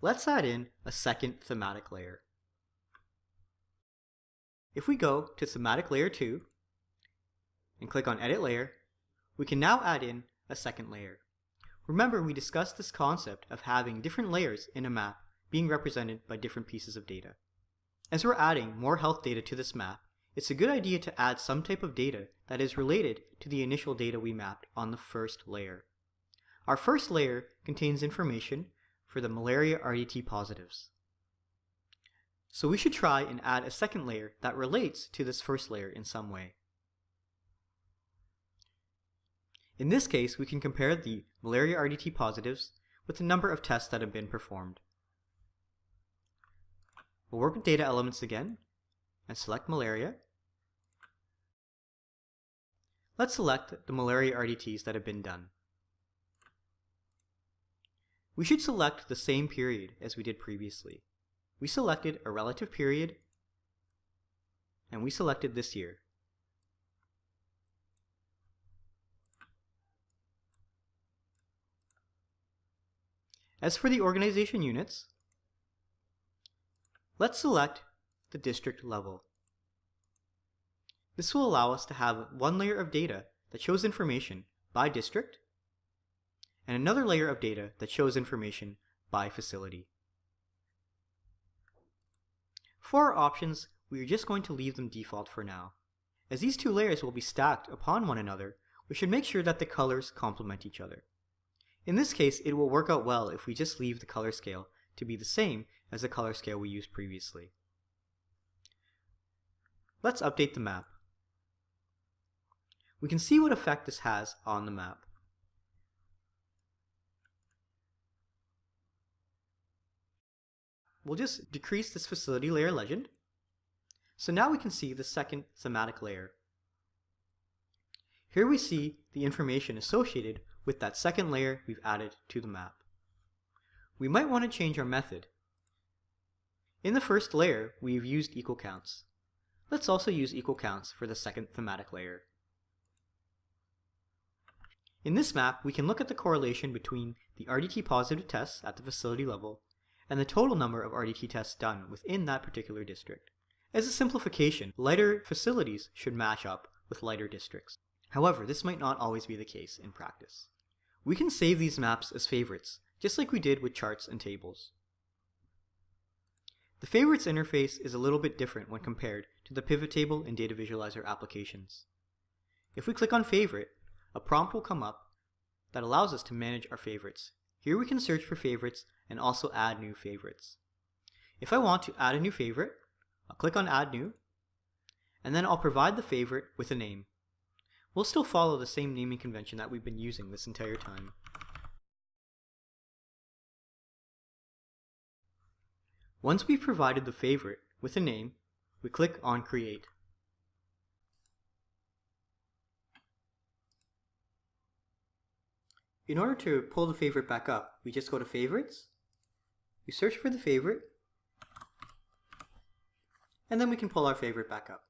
let's add in a second thematic layer. If we go to thematic layer 2 and click on edit layer, we can now add in a second layer. Remember we discussed this concept of having different layers in a map being represented by different pieces of data. As we're adding more health data to this map, it's a good idea to add some type of data that is related to the initial data we mapped on the first layer. Our first layer contains information for the malaria RDT positives. So we should try and add a second layer that relates to this first layer in some way. In this case, we can compare the malaria RDT positives with the number of tests that have been performed. We'll work with data elements again and select malaria. Let's select the malaria RDTs that have been done. We should select the same period as we did previously. We selected a relative period and we selected this year. As for the organization units, let's select the district level. This will allow us to have one layer of data that shows information by district and another layer of data that shows information by facility. For our options, we are just going to leave them default for now. As these two layers will be stacked upon one another, we should make sure that the colors complement each other. In this case, it will work out well if we just leave the color scale to be the same as the color scale we used previously. Let's update the map. We can see what effect this has on the map. We'll just decrease this facility layer legend. So now we can see the second thematic layer. Here we see the information associated with that second layer we've added to the map. We might want to change our method. In the first layer, we've used equal counts. Let's also use equal counts for the second thematic layer. In this map, we can look at the correlation between the RDT positive tests at the facility level and the total number of RDT tests done within that particular district. As a simplification, lighter facilities should match up with lighter districts. However, this might not always be the case in practice. We can save these maps as favorites, just like we did with charts and tables. The favorites interface is a little bit different when compared to the pivot table and data visualizer applications. If we click on favorite, a prompt will come up that allows us to manage our favorites. Here we can search for favorites and also add new favorites. If I want to add a new favorite, I'll click on add new, and then I'll provide the favorite with a name. We'll still follow the same naming convention that we've been using this entire time. Once we've provided the favorite with a name, we click on Create. In order to pull the favorite back up, we just go to Favorites, we search for the favorite, and then we can pull our favorite back up.